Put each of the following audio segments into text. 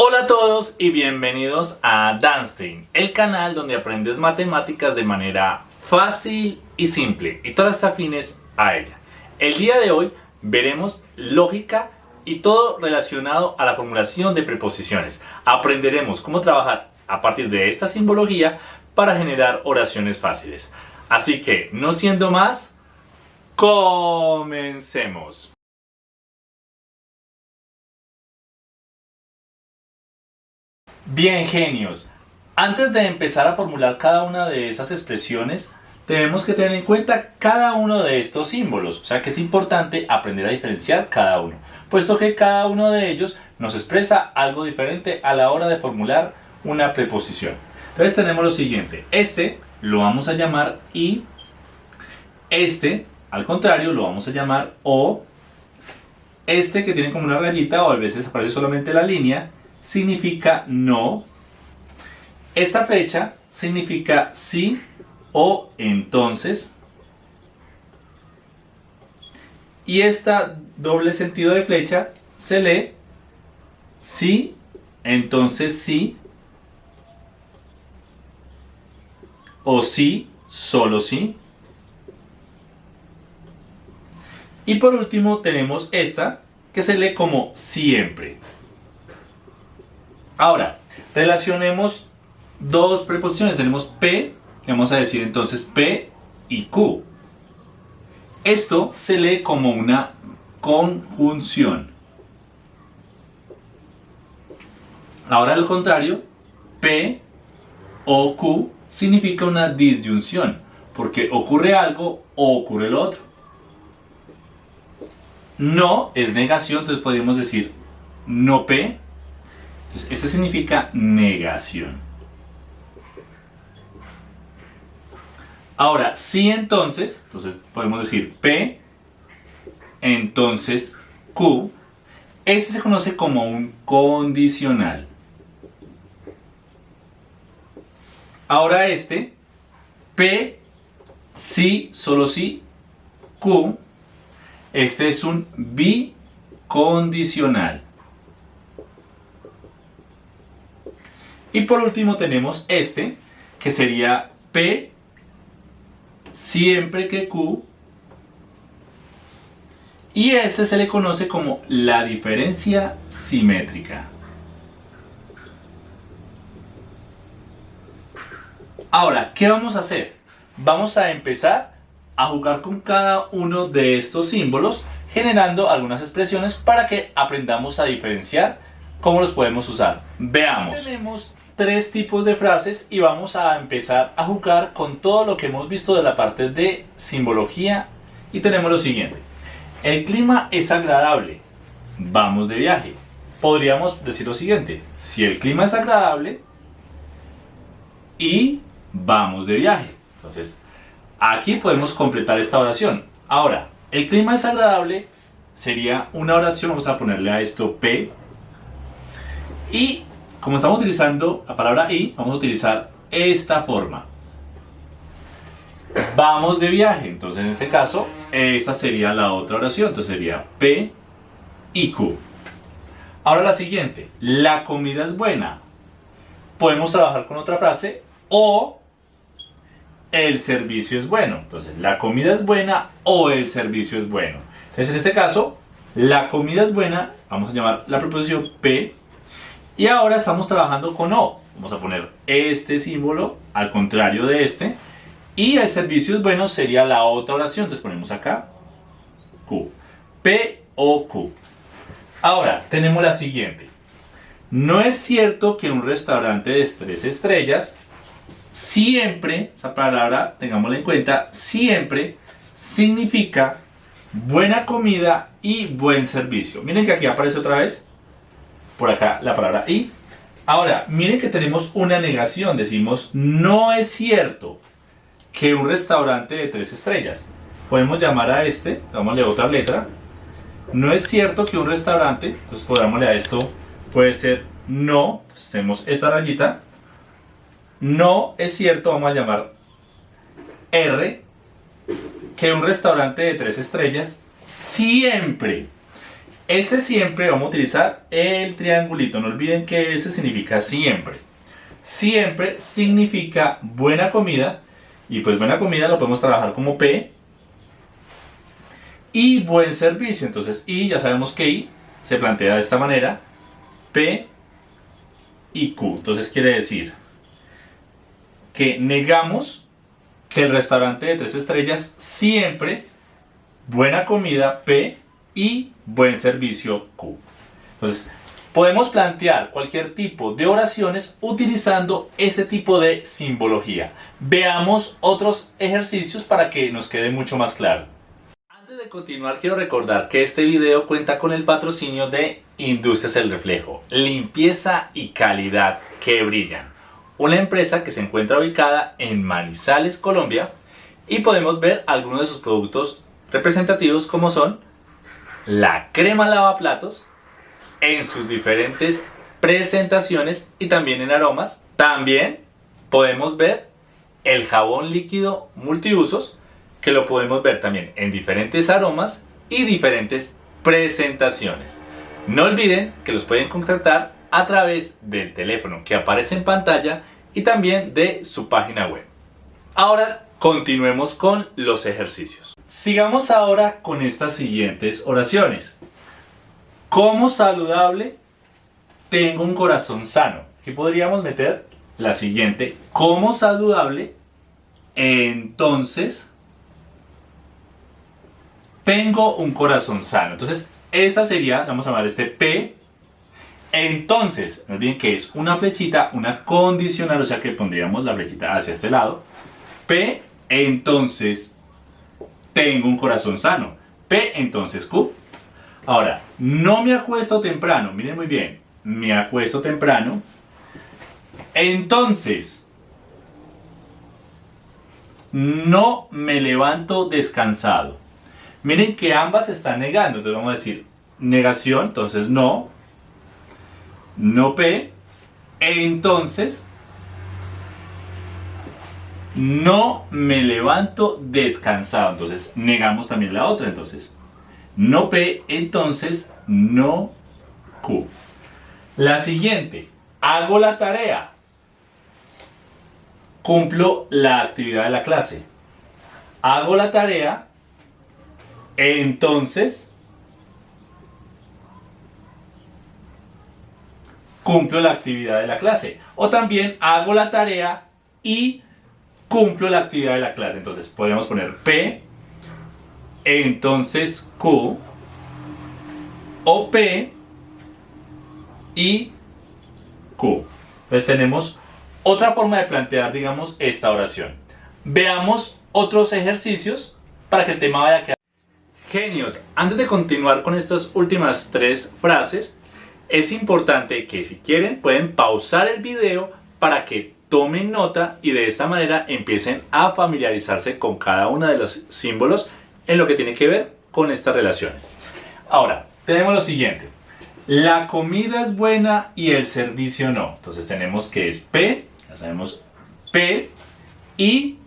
Hola a todos y bienvenidos a Danstein, el canal donde aprendes matemáticas de manera fácil y simple y todas afines a ella. El día de hoy veremos lógica y todo relacionado a la formulación de preposiciones. Aprenderemos cómo trabajar a partir de esta simbología para generar oraciones fáciles. Así que, no siendo más, comencemos. Bien, genios. Antes de empezar a formular cada una de esas expresiones, tenemos que tener en cuenta cada uno de estos símbolos, o sea que es importante aprender a diferenciar cada uno, puesto que cada uno de ellos nos expresa algo diferente a la hora de formular una preposición. Entonces tenemos lo siguiente, este lo vamos a llamar I, este al contrario lo vamos a llamar O, este que tiene como una rayita o a veces aparece solamente la línea, significa no. Esta flecha significa sí o entonces. Y esta doble sentido de flecha se lee sí, entonces sí. O sí, solo sí. Y por último tenemos esta que se lee como siempre. Ahora, relacionemos dos preposiciones. Tenemos P, vamos a decir entonces P y Q. Esto se lee como una conjunción. Ahora al contrario, P o Q significa una disyunción, porque ocurre algo o ocurre lo otro. No es negación, entonces podríamos decir no P entonces, este significa negación. Ahora, si entonces, entonces podemos decir P, entonces Q, este se conoce como un condicional. Ahora este, P, sí, solo sí, Q, este es un bicondicional. Y por último tenemos este, que sería P siempre que Q. Y este se le conoce como la diferencia simétrica. Ahora, ¿qué vamos a hacer? Vamos a empezar a jugar con cada uno de estos símbolos generando algunas expresiones para que aprendamos a diferenciar cómo los podemos usar. Veamos. Tres tipos de frases y vamos a empezar a jugar con todo lo que hemos visto de la parte de simbología y tenemos lo siguiente. El clima es agradable. Vamos de viaje. Podríamos decir lo siguiente. Si el clima es agradable y vamos de viaje. Entonces, aquí podemos completar esta oración. Ahora, el clima es agradable sería una oración, vamos a ponerle a esto P. Y como estamos utilizando la palabra y, vamos a utilizar esta forma. Vamos de viaje, entonces en este caso, esta sería la otra oración, entonces sería P y Q. Ahora la siguiente, la comida es buena. Podemos trabajar con otra frase o el servicio es bueno. Entonces, la comida es buena o el servicio es bueno. Entonces, en este caso, la comida es buena, vamos a llamar la preposición P y ahora estamos trabajando con O. Vamos a poner este símbolo al contrario de este. Y el servicio es bueno sería la otra oración. Entonces ponemos acá Q. P o Q. Ahora tenemos la siguiente. No es cierto que un restaurante de tres estrellas siempre, esa palabra tengámosla en cuenta, siempre significa buena comida y buen servicio. Miren que aquí aparece otra vez por acá la palabra y. Ahora, miren que tenemos una negación. Decimos, no es cierto que un restaurante de tres estrellas. Podemos llamar a este, dámosle otra letra. No es cierto que un restaurante, entonces podámosle a esto, puede ser no. Entonces tenemos esta rayita. No es cierto, vamos a llamar R, que un restaurante de tres estrellas siempre Este siempre vamos a utilizar el triangulito. No olviden que ese significa siempre. Siempre significa buena comida. Y pues buena comida lo podemos trabajar como P. Y buen servicio. Entonces I ya sabemos que I se plantea de esta manera. P y Q. Entonces quiere decir que negamos que el restaurante de tres estrellas siempre buena comida P y buen servicio Q. Entonces, podemos plantear cualquier tipo de oraciones utilizando este tipo de simbología. Veamos otros ejercicios para que nos quede mucho más claro. Antes de continuar, quiero recordar que este video cuenta con el patrocinio de Industrias El Reflejo, limpieza y calidad que brillan. Una empresa que se encuentra ubicada en Manizales, Colombia, y podemos ver algunos de sus productos representativos como son la crema lavaplatos en sus diferentes presentaciones y también en aromas. También podemos ver el jabón líquido multiusos que lo podemos ver también en diferentes aromas y diferentes presentaciones. No olviden que los pueden contactar a través del teléfono que aparece en pantalla y también de su página web. Ahora continuemos con los ejercicios. Sigamos ahora con estas siguientes oraciones. Como saludable, tengo un corazón sano. Aquí podríamos meter la siguiente. Como saludable, entonces tengo un corazón sano. Entonces, esta sería, vamos a llamar este P. Entonces, no olviden que es una flechita, una condicional, o sea que pondríamos la flechita hacia este lado. P, entonces tengo un corazón sano. P, entonces Q. Ahora, no me acuesto temprano, miren muy bien, me acuesto temprano. Entonces, no me levanto descansado. Miren que ambas están negando, entonces vamos a decir negación, entonces no, no P, entonces no me levanto descansado, entonces negamos también la otra, entonces no P, entonces no Q. La siguiente, hago la tarea, cumplo la actividad de la clase, hago la tarea, entonces cumplo la actividad de la clase. O también hago la tarea y cumplo la actividad de la clase. Entonces podemos poner P, entonces Q, o P y Q. Entonces tenemos otra forma de plantear, digamos, esta oración. Veamos otros ejercicios para que el tema vaya a quedar Genios, antes de continuar con estas últimas tres frases, es importante que si quieren pueden pausar el video para que tomen nota y de esta manera empiecen a familiarizarse con cada uno de los símbolos en lo que tiene que ver con estas relaciones. Ahora, tenemos lo siguiente. La comida es buena y el servicio no. Entonces tenemos que es P, ya sabemos P y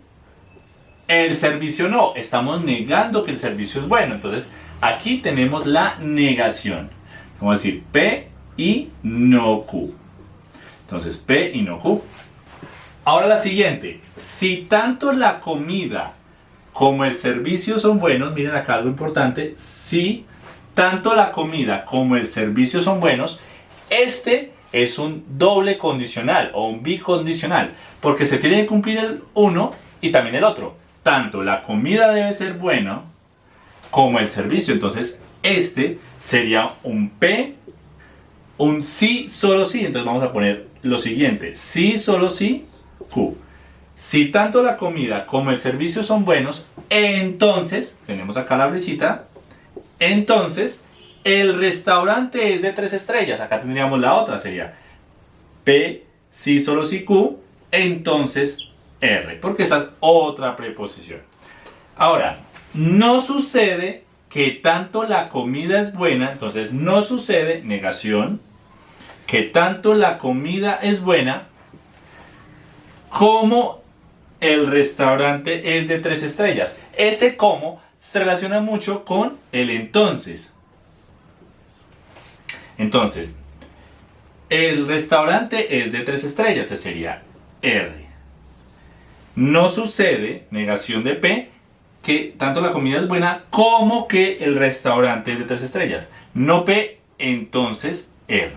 el servicio no, estamos negando que el servicio es bueno. Entonces, aquí tenemos la negación. Vamos a decir P y no Q. Entonces, P y no Q. Ahora la siguiente. Si tanto la comida como el servicio son buenos, miren acá algo importante. Si tanto la comida como el servicio son buenos, este es un doble condicional o un bicondicional. Porque se tiene que cumplir el uno y también el otro tanto la comida debe ser buena como el servicio. Entonces, este sería un P, un sí, solo sí. Entonces vamos a poner lo siguiente, sí, solo sí, Q. Si tanto la comida como el servicio son buenos, entonces, tenemos acá la flechita, entonces el restaurante es de tres estrellas. Acá tendríamos la otra, sería P, sí, solo sí, Q, entonces R, porque esa es otra preposición. Ahora, no sucede que tanto la comida es buena, entonces no sucede, negación, que tanto la comida es buena como el restaurante es de tres estrellas. Ese como se relaciona mucho con el entonces. Entonces, el restaurante es de tres estrellas, entonces sería R. No sucede, negación de P, que tanto la comida es buena como que el restaurante es de tres estrellas. No P, entonces R.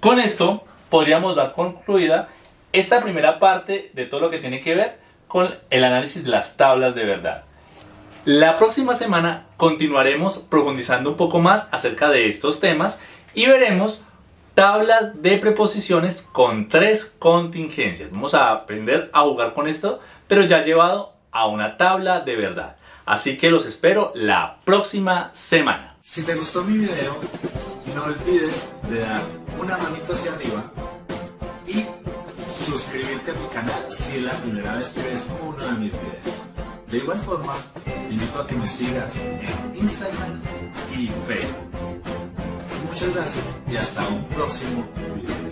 Con esto podríamos dar concluida esta primera parte de todo lo que tiene que ver con el análisis de las tablas de verdad. La próxima semana continuaremos profundizando un poco más acerca de estos temas y veremos tablas de preposiciones con tres contingencias. Vamos a aprender a jugar con esto, pero ya llevado a una tabla de verdad. Así que los espero la próxima semana. Si te gustó mi video, no olvides de dar una manita hacia arriba y suscribirte a mi canal si es la primera vez que ves uno de mis videos. De igual forma, te invito a que me sigas en Instagram y Facebook. Muchas gracias y hasta un próximo video.